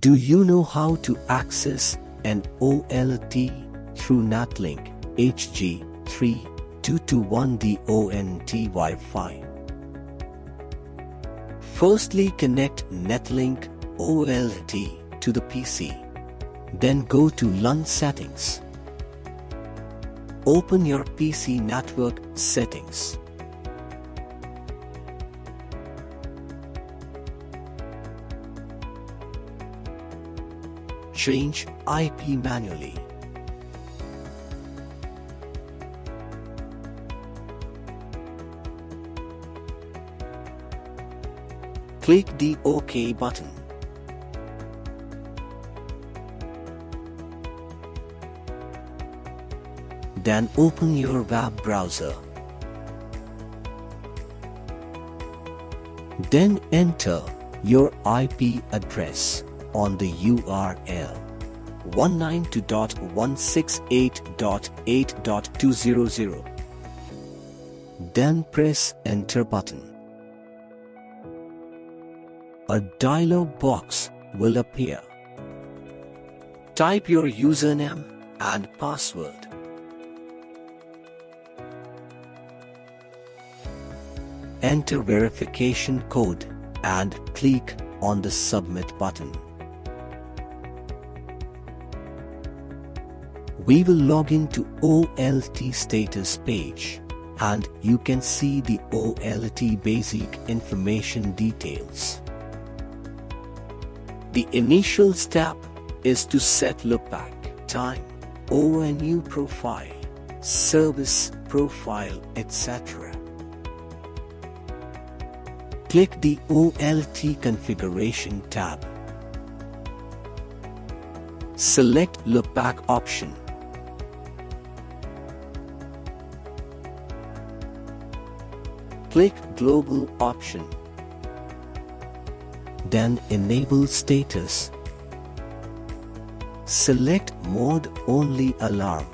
Do you know how to access an OLT through NetLink HG3221D ONT Wi-Fi? Firstly connect NetLink OLT to the PC. Then go to LAN settings. Open your PC network settings. Change IP manually. Click the OK button. Then open your web browser. Then enter your IP address on the URL 192.168.8.200. Then press enter button. A dialog box will appear. Type your username and password. Enter verification code and click on the submit button. We will log into OLT status page and you can see the OLT basic information details. The initial step is to set loopback time, ONU profile, service profile, etc. Click the OLT configuration tab. Select loopback option. Click global option. Then enable status. Select mode only alarm.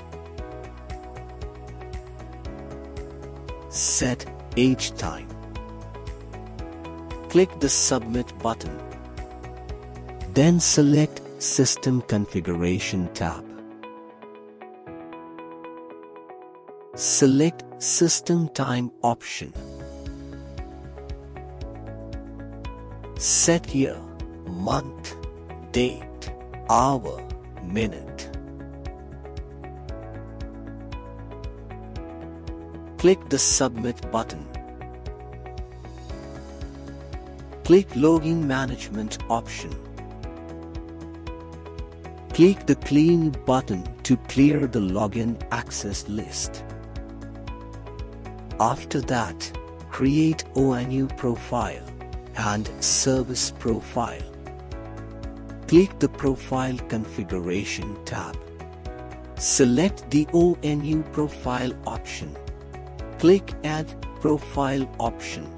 Set age time. Click the submit button. Then select system configuration tab. Select system time option. Set year, month, date, hour, minute. Click the submit button. Click login management option. Click the clean button to clear the login access list. After that, create ONU profile and service profile. Click the profile configuration tab. Select the ONU profile option. Click add profile option.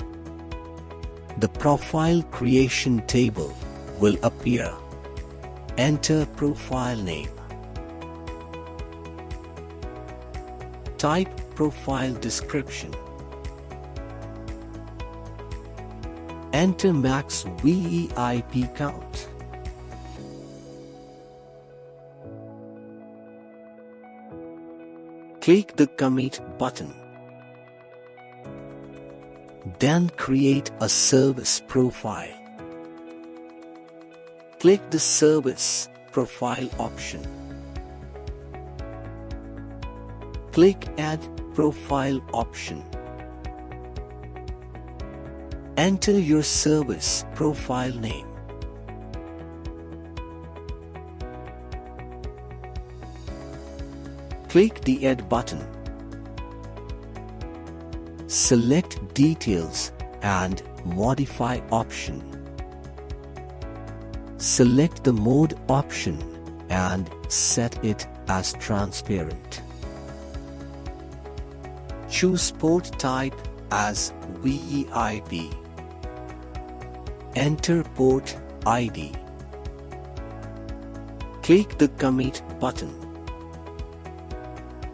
The profile creation table will appear. Enter profile name. Type profile description. Enter max VEIP count. Click the commit button. Then create a service profile. Click the service profile option. Click add profile option. Enter your service profile name. Click the Add button. Select Details and Modify option. Select the Mode option and set it as transparent. Choose port type as VEIP. Enter port ID. Click the Commit button.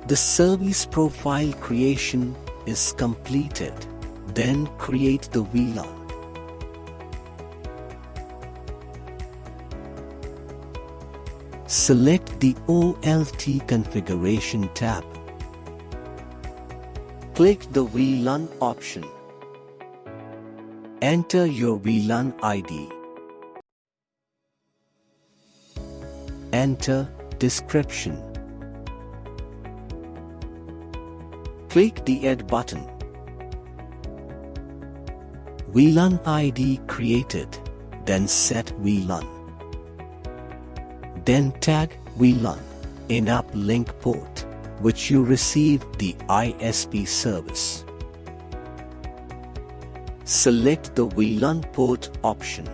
The service profile creation is completed. Then create the VLAN. Select the OLT configuration tab. Click the VLAN option. Enter your VLAN ID. Enter description. Click the Add button. VLAN ID created, then set VLAN. Then tag VLAN in uplink port, which you received the ISP service. Select the VLAN port option.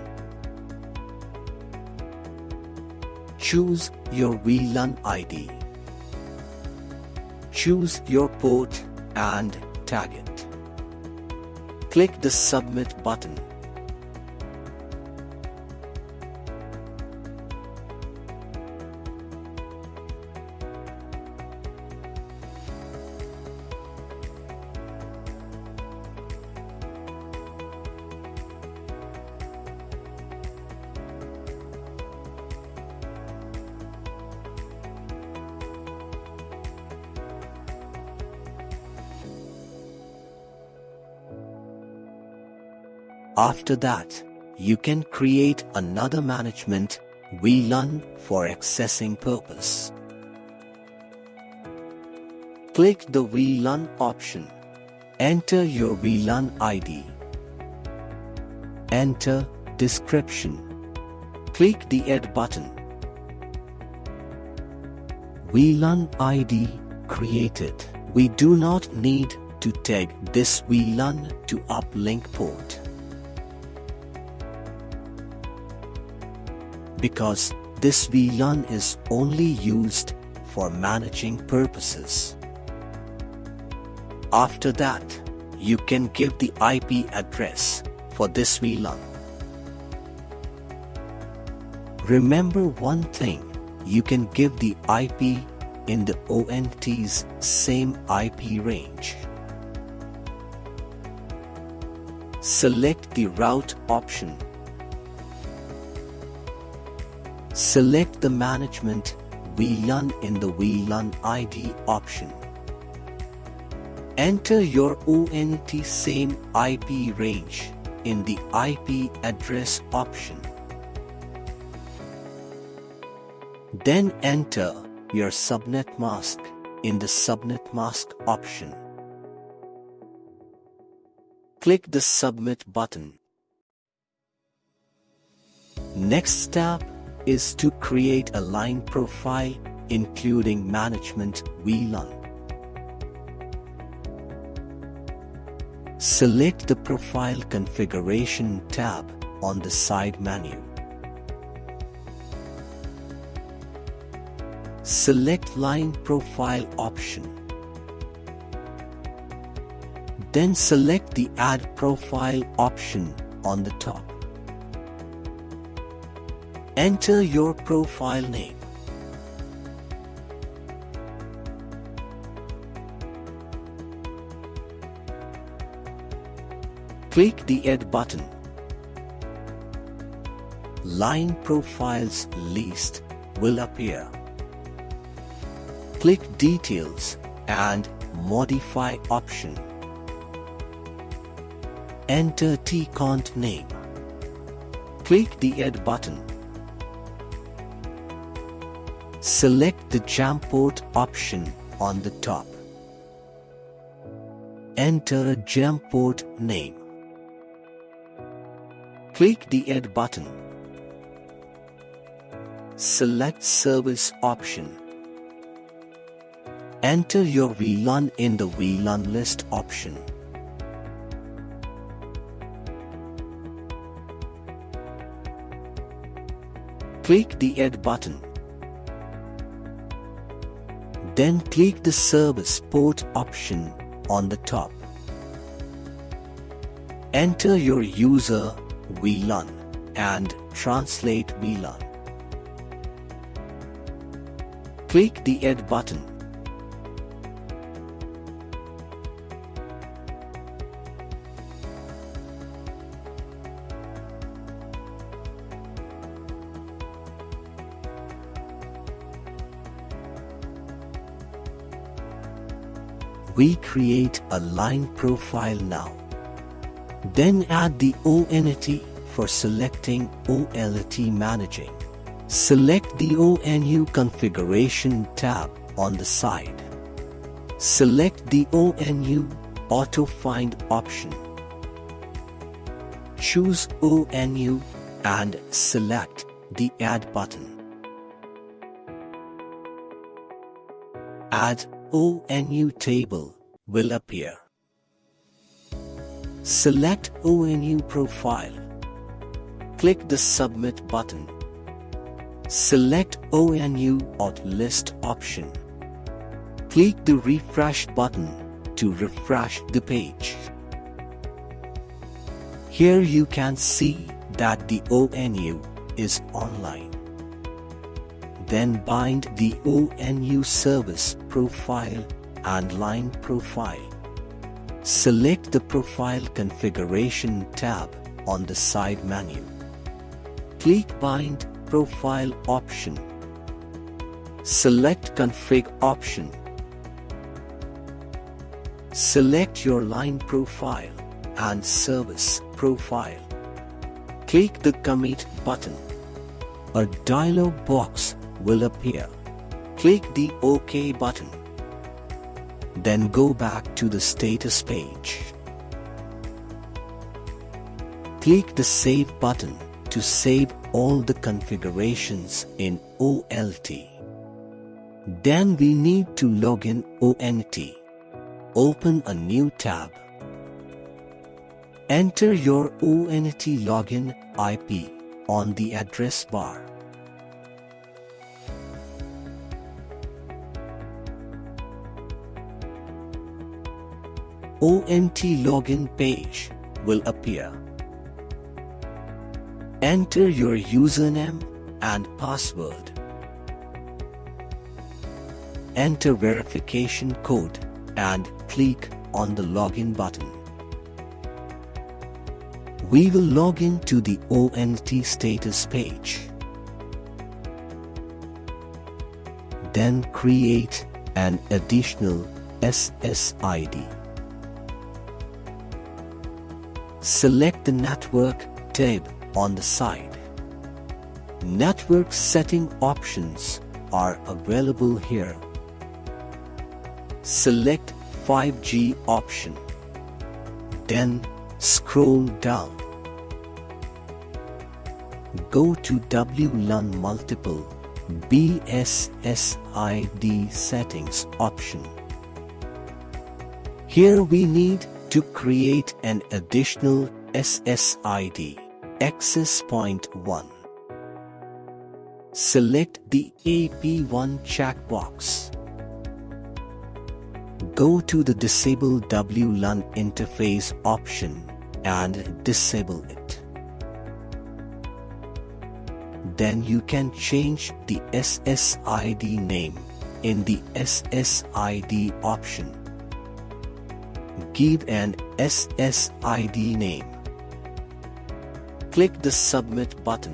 Choose your VLAN ID. Choose your port and tag it. Click the Submit button. After that, you can create another management VLAN for accessing purpose. Click the VLAN option. Enter your VLAN ID. Enter description. Click the Add button. VLAN ID created. We do not need to tag this VLAN to uplink port. Because this VLAN is only used for managing purposes. After that, you can give the IP address for this VLAN. Remember one thing, you can give the IP in the ONT's same IP range. Select the route option Select the Management VLAN in the VLAN ID option. Enter your ONT same IP range in the IP address option. Then enter your subnet mask in the subnet mask option. Click the submit button. Next step is to create a line profile including management VLAN. Select the Profile Configuration tab on the side menu. Select Line Profile option. Then select the Add Profile option on the top. Enter your profile name. Click the Add button. Line Profiles list will appear. Click Details and Modify option. Enter tcont name. Click the Add button. Select the GEM port option on the top. Enter a GEM port name. Click the Add button. Select Service option. Enter your VLAN in the VLAN list option. Click the Add button. Then click the Service Port option on the top. Enter your user VLAN and translate VLAN. Click the Add button. We create a line profile now. Then add the ONT for selecting OLT Managing. Select the ONU Configuration tab on the side. Select the ONU Auto Find option. Choose ONU and select the Add button. Add ONU table will appear. Select ONU profile. Click the Submit button. Select ONU Auth List option. Click the Refresh button to refresh the page. Here you can see that the ONU is online. Then bind the ONU service profile and line profile. Select the Profile Configuration tab on the side menu. Click Bind Profile option. Select Config option. Select your line profile and service profile. Click the Commit button. A dialog box will appear. Click the OK button. Then go back to the status page. Click the Save button to save all the configurations in OLT. Then we need to log in ONT. Open a new tab. Enter your ONT login IP on the address bar. ONT login page will appear. Enter your username and password. Enter verification code and click on the login button. We will log in to the ONT status page. Then create an additional SSID. Select the Network tab on the side. Network setting options are available here. Select 5G option. Then scroll down. Go to WLAN Multiple BSSID Settings option. Here we need to create an additional SSID access point 1. Select the AP1 checkbox. Go to the Disable WLAN interface option and disable it. Then you can change the SSID name in the SSID option give an SSID name. Click the Submit button.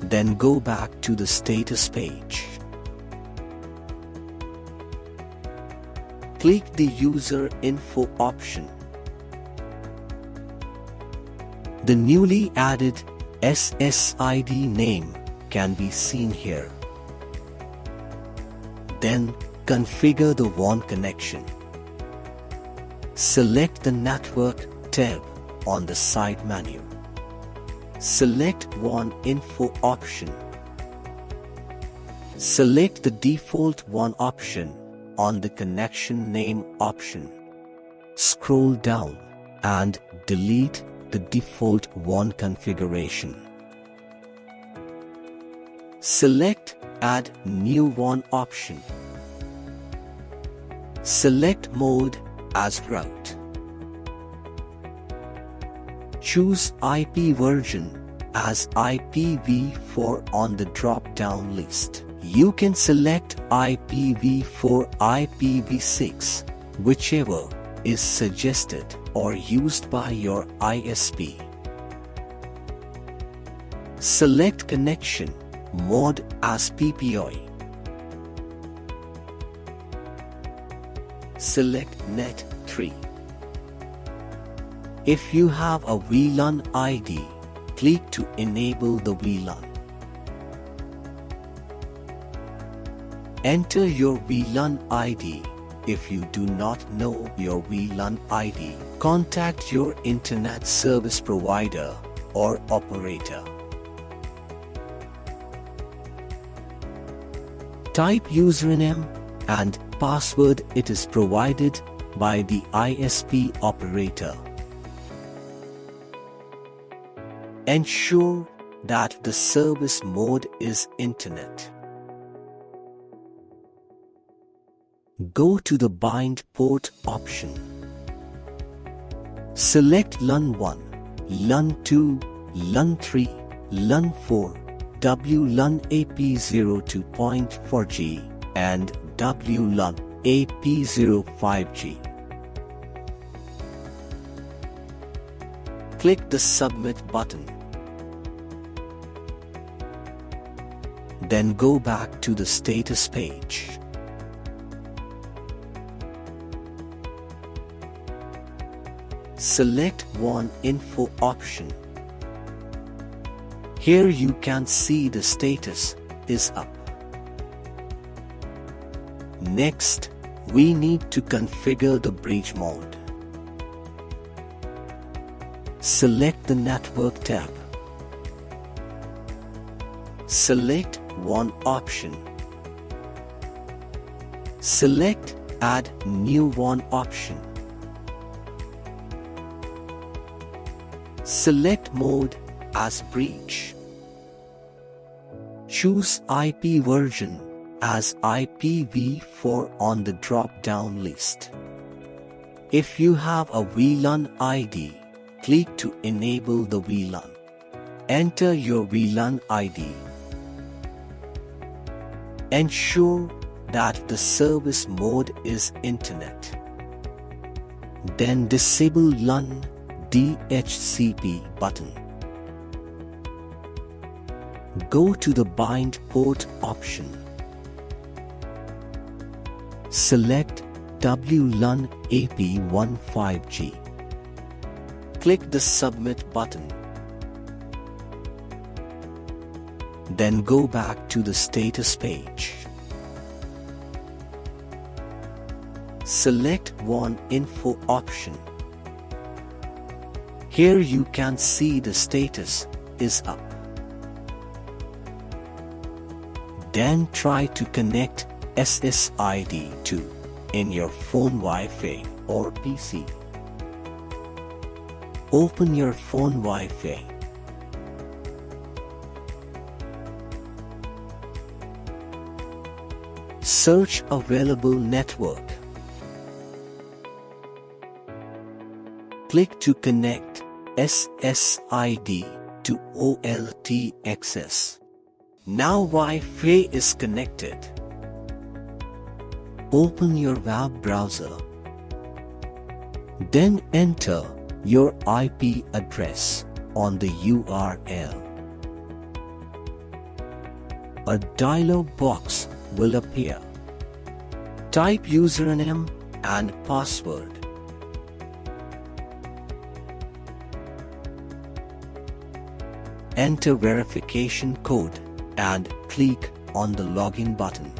Then go back to the status page. Click the User Info option. The newly added SSID name can be seen here. Then configure the WAN connection. Select the Network tab on the side menu. Select WAN Info option. Select the default WAN option on the connection name option. Scroll down and delete the default WAN configuration. Select Add New One option. Select Mode as Route. Choose IP version as IPv4 on the drop-down list. You can select IPv4 IPv6, whichever is suggested or used by your ISP. Select connection mode as PPI. Select Net 3. If you have a VLAN ID, click to enable the VLAN. Enter your VLAN ID. If you do not know your VLAN ID, contact your internet service provider or operator. Type username and password it is provided by the ISP operator. Ensure that the service mode is internet. Go to the bind port option. Select LAN 1, LAN 2, LAN 3, LAN 4, WLAN AP02.4G and WLAN AP05G. Click the Submit button. Then go back to the status page. Select WAN Info option. Here you can see the status is up. Next, we need to configure the bridge mode. Select the Network tab. Select WAN option. Select Add New one option. Select mode as bridge. Choose IP version as IPv4 on the drop-down list. If you have a VLAN ID, click to enable the VLAN. Enter your VLAN ID. Ensure that the service mode is Internet. Then disable LAN DHCP button. Go to the bind port option. Select WLAN AP15G. Click the submit button. Then go back to the status page. Select WAN info option. Here you can see the status is up. Then try to connect SSID to in your phone Wi-Fi or PC. Open your phone Wi-Fi. Search available network. Click to connect SSID to OLT access. Now Wi-Fi is connected. Open your web browser. Then enter your IP address on the URL. A dialog box will appear. Type username and password. Enter verification code and click on the login button.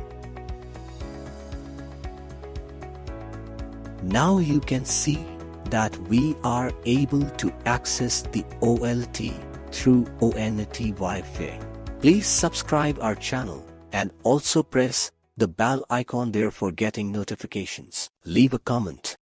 Now you can see that we are able to access the OLT through ONT Wi-Fi. Please subscribe our channel and also press the bell icon there for getting notifications. Leave a comment.